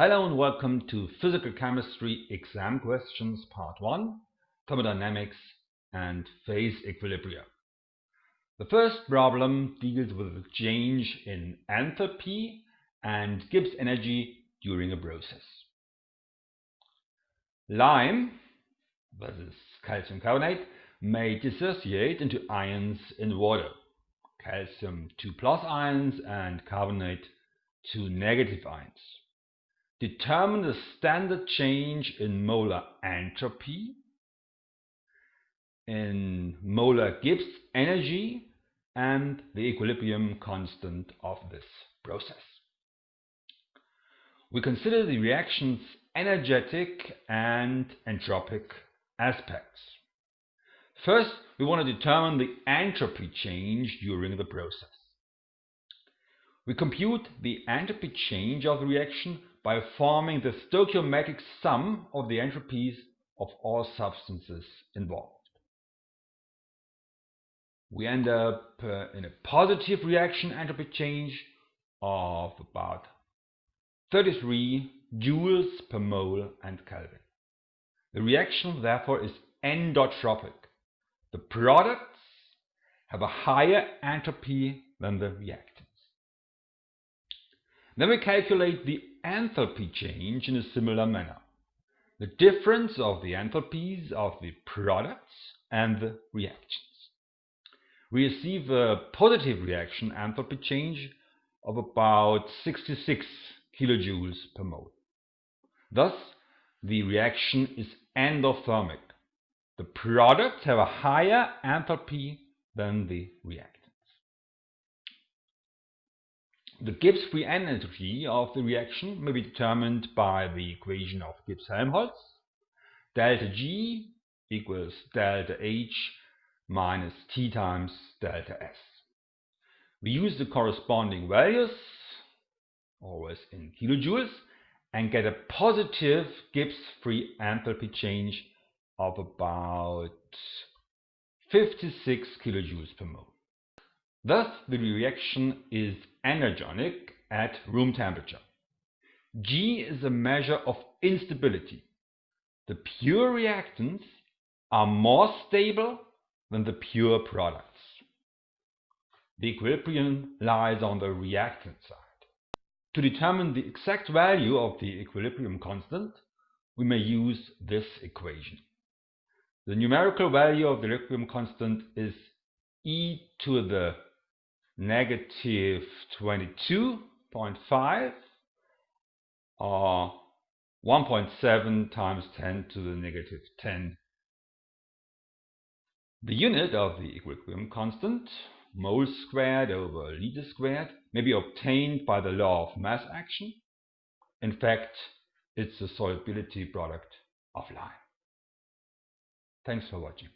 Hello and welcome to Physical Chemistry Exam Questions Part 1, Thermodynamics and Phase Equilibria. The first problem deals with the change in enthalpy and Gibbs energy during a process. Lime, is calcium carbonate, may dissociate into ions in water. Calcium 2 plus ions and carbonate 2 negative ions. Determine the standard change in molar entropy, in molar Gibbs energy, and the equilibrium constant of this process. We consider the reaction's energetic and entropic aspects. First, we want to determine the entropy change during the process. We compute the entropy change of the reaction by forming the stoichiometric sum of the entropies of all substances involved. We end up uh, in a positive reaction entropy change of about 33 joules per mole and Kelvin. The reaction therefore is endotropic. The products have a higher entropy than the reactants. Then we calculate the enthalpy change in a similar manner. The difference of the enthalpies of the products and the reactions. We receive a positive reaction enthalpy change of about 66 kilojoules per mole. Thus, the reaction is endothermic. The products have a higher enthalpy than the reactants. The Gibbs free energy of the reaction may be determined by the equation of Gibbs-Helmholtz. Delta G equals delta H minus T times delta S. We use the corresponding values, always in kilojoules, and get a positive Gibbs free enthalpy change of about 56 kilojoules per mole. Thus, the reaction is endergonic at room temperature. G is a measure of instability. The pure reactants are more stable than the pure products. The equilibrium lies on the reactant side. To determine the exact value of the equilibrium constant, we may use this equation. The numerical value of the equilibrium constant is e to the negative 22.5 uh, or 1.7 times 10 to the negative 10. The unit of the equilibrium constant, mole squared over liter squared, may be obtained by the law of mass action. In fact, it's the solubility product of lime. Thanks for watching.